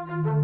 ఏ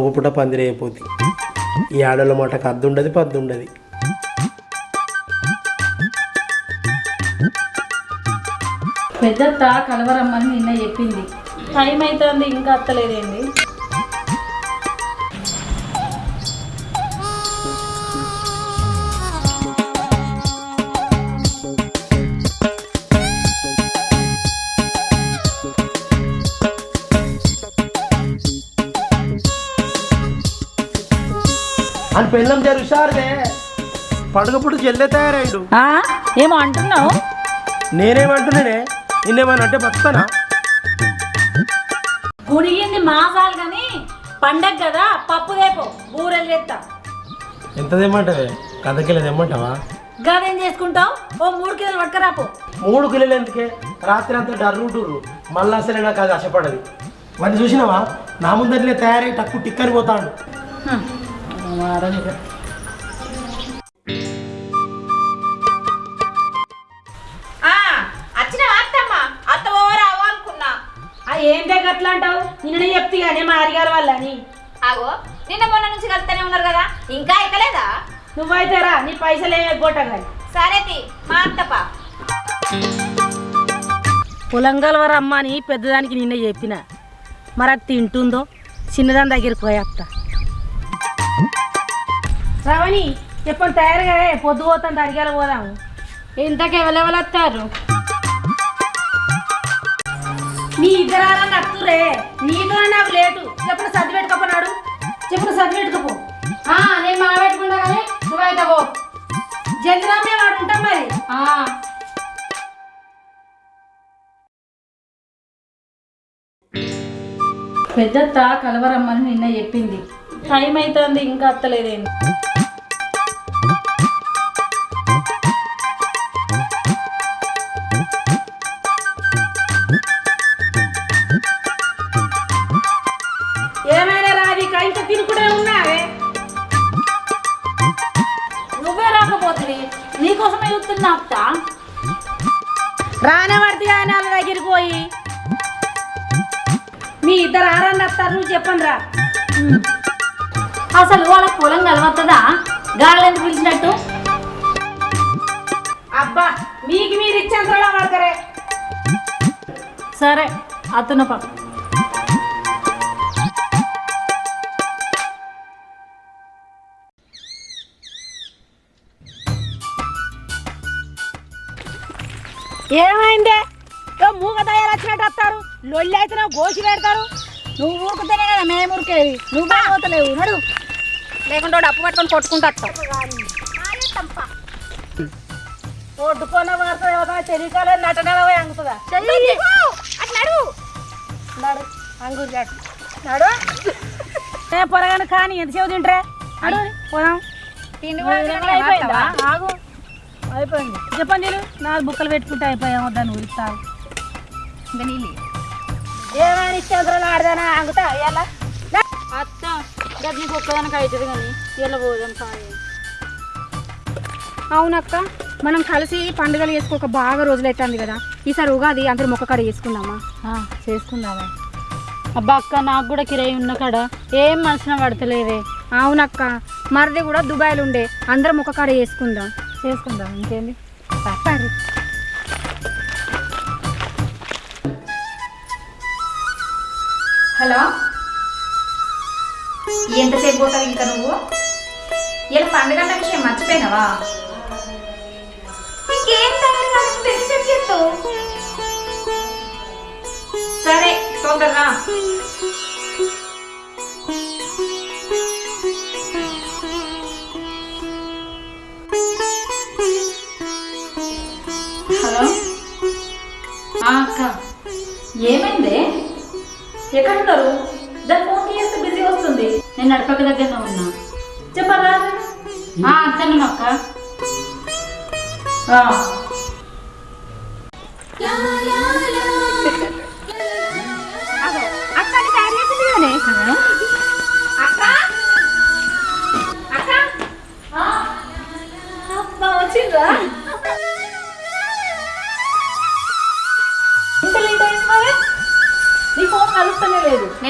పండుగ పూట పందిరైపోతుంది ఈ ఆడల మాటకు అద్దు ఉండదు పద్దు పెద్దత్త కలవరమ్మని నిన్న చెప్పింది. టైం అవుతుంది ఇంకా అత్తలేదేంది? అని పెళ్ళం జరుగుసారుదే పండుగ పూట చెల్లె తయారైండు ఆ, ఏమో అంటున్నావు? నేనేమంటున్నానే? నిన్నేమన్నా అంటే బతుకుతానా? గుడిగింది మాసాలు కానీ పండగ కదా పప్పు దేపో బూరెలు చేస్తా ఎంత తెమ్మంటావే? కథకెళ్ళి తెమ్మంటావా? గదేం చేసుకుంటావు? ఓ మూడు కిలోలు పట్టుకరాపో మూడు కిలోలు ఎందుకే? రాత్రి అంతా డర్రుంటుర్రు మళ్ళీ అసలే నాకు అది ఆశపడది. వాడిని చూసినావా? నా ముందరనే తయారై టక్కు టిక్కని పోతాడు. అనుకున్నా. ఏంటే గట్లా అంటావు నిన్న చెప్తే కానీ మా అడిగారు వాళ్ళని. ఆగో నిన్న మొన్న నుంచి కలుతూనే ఉన్నారు కదా ఇంకా ఎక్కలేదా? నువ్వైతే రా నీ పైసలు ఏమి ఎగ్గొట్టగాలి సరే తి మా అత్తప పొలంగల్ అమ్మ అని పెద్దదానికి నిన్న చెప్పిన. మరి అది తింటుందో? చిన్నదాని దగ్గరికి పోయేస్తా శ్రావణి చెప్పండి తయారుగా పొద్దు పోతాను అడిగాల పోదాము ఇంతకు ఎవరెవరు నీ ఇద్దరాలని అత్తురే నీతో నాకు లేటు. చెప్పుడు సర్ది పెట్టుకోపోనాడు చెప్పుడు సర్ది పెట్టుకోపో. నేను మా పెట్టుకుంటా కానీ నువ్వైతే పో. జంద్రామే వాడు ఉంటాం మరి. పెద్దత్త కలవరమ్మని నిన్న చెప్పింది. టైం అవుతుంది ఇంకా అత్తలేదేంటి నువ్వే రాకపోతుంది నీకోసమే చూస్తున్నా అత్త. రానే పడితే వాళ్ళ దగ్గరికి పోయి. మీ ఇద్దరు ఆరన్న వస్తారు నువ్వు చెప్పండి రా. అసలు వాళ్ళ పొలం కలవత్తదా? గాళ్ళని పిలిచినట్టు? అబ్బా మీకు మీరు ఇచ్చేంతలో పడతారే సరే అతను పక్క ఏమైందే? మూగ తయారు వచ్చినట్టు వస్తారు. లొల్లి అయితే గోసి పెడతారు. నువ్వు ఊరుకుతేనే కదా మేము ఊరికేది. నువ్వే పోతలేవు. నడు. లేకుంటే అప్పు పట్టుకొని కొట్టుకుంటా వార్త తెలియకాలే నటనలో పోయి అంగుతుందా? నడు. అంగురు చాటు నడు. ఏ పొరగాను కానీ ఎంతసేపు తింటరే? నడు పోదాం. తిండి ఆగు. అయిపోయింది. చెప్పండి నేను నాలుగు బుక్కలు పెట్టుకుంటే అయిపోయాము దాన్ని ఉరిస్తావు ఏమైనా ఇష్టం ఆడదానా? ఆగుతా ఎలా అత్త గది నీకు ఒక్కదానికి అవుతుంది కానీ ఇలా పోదాం సాయి. అవునక్క మనం కలిసి పండుగలు చేసుకోక బాగా రోజులు అవుతుంది కదా. ఈసారి ఉగాది అందరూ మొక్క కాడ చేసుకుందామా? చేసుకుందామా. అబ్బా అక్క నాకు కూడా కిరాయి ఉన్న కాడ ఏం మనసున పడతలేదే. అవునక్క మరిది కూడా దుబాయ్లో ఉండే. అందరం మొక్క కాడ చేసుకుందాం. చేసుకుందాం ఇంకేంది సరే హలో? ఎంతసేపు పోతావు ఇంకా నువ్వు? ఇలా పండుగ విషయం మర్చిపోయినావా? సరే తొందరగా ఎక్కడున్నారు? దాని ఫోన్ చేస్తే బిజీ వస్తుంది? నేను నడపక దగ్గర ఉన్నా. చెప్పరా అత్తను అక్క. ఆ.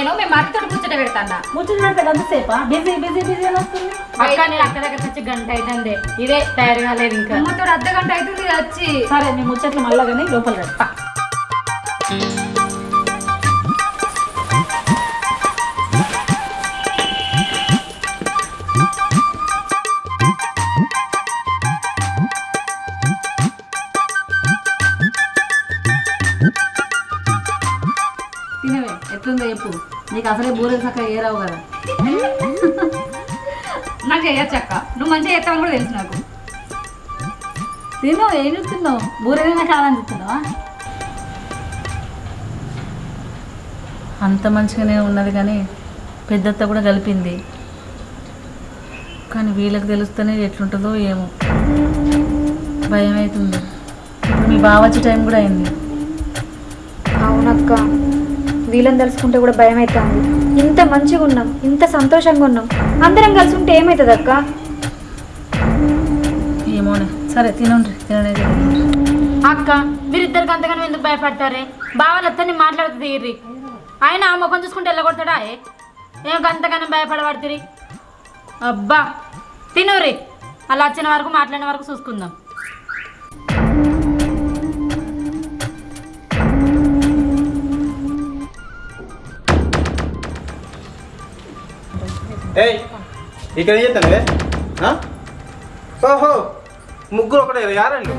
నేను మేము అక్కతో ముచ్చట పెడతాను ముచ్చట పెడితే గంతసేపా బిజీ బిజీ బిజీ అని వస్తుంది? అక్క నేను అక్క దగ్గర వచ్చి గంట అవుతుంది ఇదే తయారు కాలేదు ఇంకా. అమ్మతో అర్ధ గంట అవుతుంది వచ్చి సరే నీ ముచ్చట్లు మళ్ళా కానీ లోపల పెడతా. అసలే బూరెలు చక్క ఏ రావు కదా. నాకు చేయొచ్చు అక్క నువ్వు మంచిగా చేస్తావని కూడా తెలుసు నాకు. తిను ఏం చూస్తున్నావు? బూరెలైనా కావాలని చూస్తున్నావా అంత మంచిగానే ఉన్నది కానీ పెద్దత్త కూడా కలిపింది. కానీ వీళ్ళకి తెలుస్తేనే ఎట్లుంటుందో ఏమో. భయం అవుతుంది ఇప్పుడు మీ బావ వచ్చే టైం కూడా అయింది. అవునక్క. వీళ్ళని తలుచుకుంటే కూడా భయం అవుతుంది ఇంత మంచిగా ఉన్నాం ఇంత సంతోషంగా ఉన్నాం. అందరం కలిసి ఉంటే ఏమవుతుంది అక్క? ఏమోనే సరే తినండి తినండి. అక్క వీరిద్దరికి అంతగానో ఎందుకు భయపడతారే? బావలు అత్తని మాట్లాడుతుంది ఇర్రి ఆయన ఆ ముఖం చూసుకుంటే వెళ్ళగొడతాడా ఏ? ఏం అంతగానో భయపడబడుతుంది అబ్బా తినుర్రి అలా వచ్చిన వరకు మాట్లాడిన వరకు చూసుకుందాం. ఏయ్ ఇక్కడ ఏం చేస్తానువే? ఓహో ముగ్గురు ఒకటే యారండి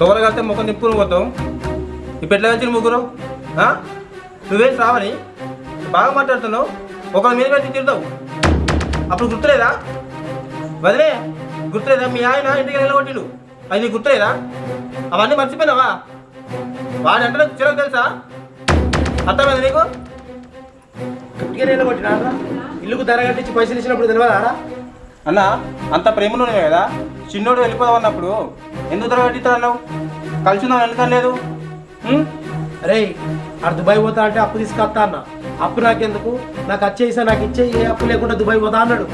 తోర కలితే ముఖం నిప్పును పోతాం ఇప్పుడు ఎట్లా కలిసి ముగ్గురు? నువ్వేం రావని బాగా మాట్లాడుతున్నావు. ఒకరి మీద కలిసి తిడతావు. అప్పుడు గుర్తులేదా? వదిలే గుర్తులేదా? మీ ఆయన ఇంటికి వెళ్ళగొట్టిడు అది నీకు గుర్తులేదా? అవన్నీ మర్చిపోయినావా? వాడి అంటే చిరకు తెలుసా? అర్థమైంది నీకు? గట్టిగా వెళ్ళగొట్టినా ఇల్లుకు ధర కట్టించి పైసలు ఇచ్చినప్పుడు తెలియదారా అన్న అంత ప్రేమలో ఉన్నావే కదా? చిన్నోడు వెళ్ళిపోదాం అన్నప్పుడు ఎందుకు తరగట్టిస్తాడు అన్నావు కలిసి ఉన్నావు ఎందుకని లేదు? అరే ఆడు దుబాయ్ పోతా అంటే అప్పు తీసుకొస్తా అన్న. అప్పు నాకెందుకు? నాకు వచ్చేసా నాకు ఇచ్చే ఏ అప్పు లేకుండా దుబాయ్ పోతా అన్నాడు.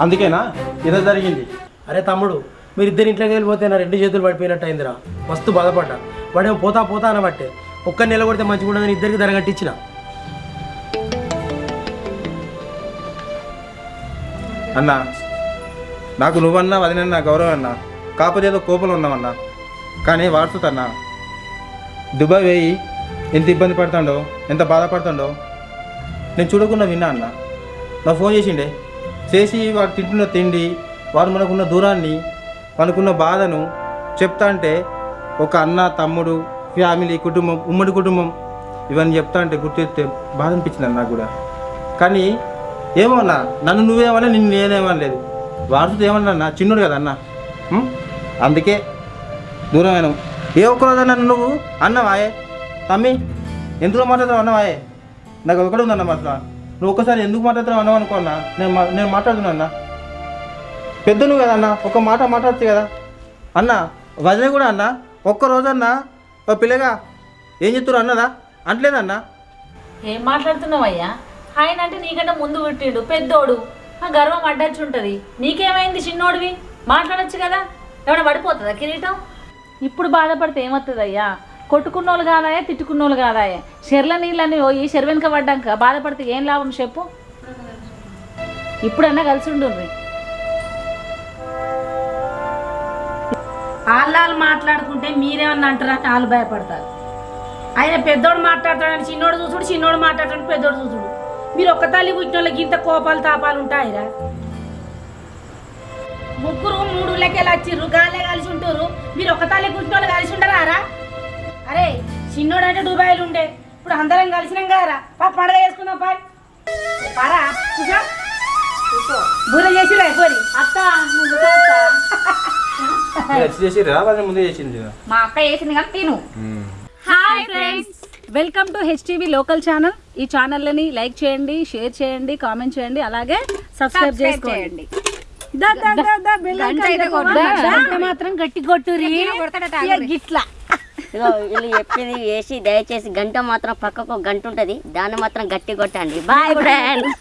అందుకేనా? ఇదో జరిగింది. అరే తమ్ముడు మీరు ఇద్దరు ఇంట్లోకి వెళ్ళిపోతే నా రెండు చేతులు పడిపోయినట్టు అయిందిరా. మస్తు బాధపడ్డా. వాడేమో పోతా పోతా అనబట్టే. ఒక్క నెల కొడితే మంచిగా ఉండదని ఇద్దరికి ధర కట్టించిన. అన్నా నాకు నువ్వన్నా వదినన్నా గౌరవం అన్నా కాకపోతే ఏదో కోపంలో ఉన్నామన్నా కానీ వాడుతుందన్నా దుబాయ్ వేయి ఎంత ఇబ్బంది పడుతుండో ఎంత బాధపడుతుండో నేను చూడకుండా విన్నా అన్న. నా ఫోన్ చేసిండే. చేసి వాడు తింటున్న తిండి వాడు మనకున్న దూరాన్ని మనకున్న బాధను చెప్తా అంటే ఒక అన్న తమ్ముడు ఫ్యామిలీ కుటుంబం ఉమ్మడి కుటుంబం ఇవన్నీ చెప్తా అంటే గుర్తు బాధ అనిపించింది అన్న నాకు కూడా. కానీ ఏమన్నా నన్ను నువ్వేమన్నా నిన్ను నేనేమనలేదు. వాడుతూ ఏమన్నా అన్న? చిన్నుడు కదా అన్న? అందుకే దూరమైన. ఏ ఒక్కరోజు నన్ను నువ్వు అన్నవాయే? తమ్మి ఎందులో మాట్లాడుతావు అన్నవాయే? నాకు ఒకటి ఉందన్న అసలు నువ్వు ఒక్కసారి ఎందుకు మాట్లాడుతున్నావు అన్నావు అనుకో అన్న. నేను నేను మాట్లాడుతున్నా అన్న. పెద్ద నువ్వు కదా అన్న ఒక మాట మాట్లాడచ్చు కదా. అన్న వదిలే కూడా అన్న. ఒక్కరోజన్నా ఓ పిల్లగా ఏం చెప్తారు అన్నదా? అంటలేదన్నా ఏం మాట్లాడుతున్నావయ్యా? ఆయన అంటే నీకంటే ముందు పుట్టిండు పెద్దోడు. ఆ గర్వం అడ్డొచ్చు ఉంటుంది నీకేమైంది చిన్నోడివి? మాట్లాడొచ్చు కదా. ఏమైనా పడిపోతుందా కిరీటం? ఇప్పుడు బాధపడితే ఏమవుతుంది అయ్యా కొట్టుకున్నోళ్ళు కాదాయా తిట్టుకున్నోళ్ళు కాదాయా. చెర్ల నీళ్ళని పోయి చెరువెనక పడ్డాక బాధపడితే ఏం లాభం చెప్పు? ఇప్పుడన్నా కలిసి ఉండుర్రి వాళ్ళు మాట్లాడుకుంటే మీరేమన్నా అంటారని వాళ్ళు భయపడతారు. ఆయన పెద్దోడు మాట్లాడతాడని చిన్నోడు చూసుడు చిన్నోడు మాట్లాడతాడు పెద్దోడు చూసుడు. మీరు ఒక్క తల్లి పుట్టిన వాళ్ళకి ఇంత కోపాలు తాపాలు ఉంటాయిరా? ముగ్గురు మూడు లెక్కలు వచ్చిర్రు గాలే కలిసి ఉంటారు మీరు ఒక్క తల్లి పుట్టిన వాళ్ళు కలిసి ఉండరారా? అరే చిన్నోడు అంటే దుబాయ్లు ఉండే. ఇప్పుడు అందరం కలిసినాం కదరా. పా పండగ చేసుకుందాం పా. పారా కూసో. బూర చేసి పోరి అత్త నువ్వు చేసి ముందే చేసింది మా అక్క వేసింది కానీ తిను. Hi friends. Welcome to HTV local channel. ఈ ఛానల్ని లైక్ చేయండి షేర్ చేయండి కామెంట్ చేయండి అలాగే సబ్స్క్రైబ్ చేసుకోండి. కొట్టు. మాత్రం గట్టి కొట్టురి ఇక గిట్లా. వీళ్ళు చెప్పింది వేసి దయచేసి గంట మాత్రం పక్కకు గంట ఉంటుంది. దాన్ని మాత్రం గట్టి కొట్టండి. Bye friends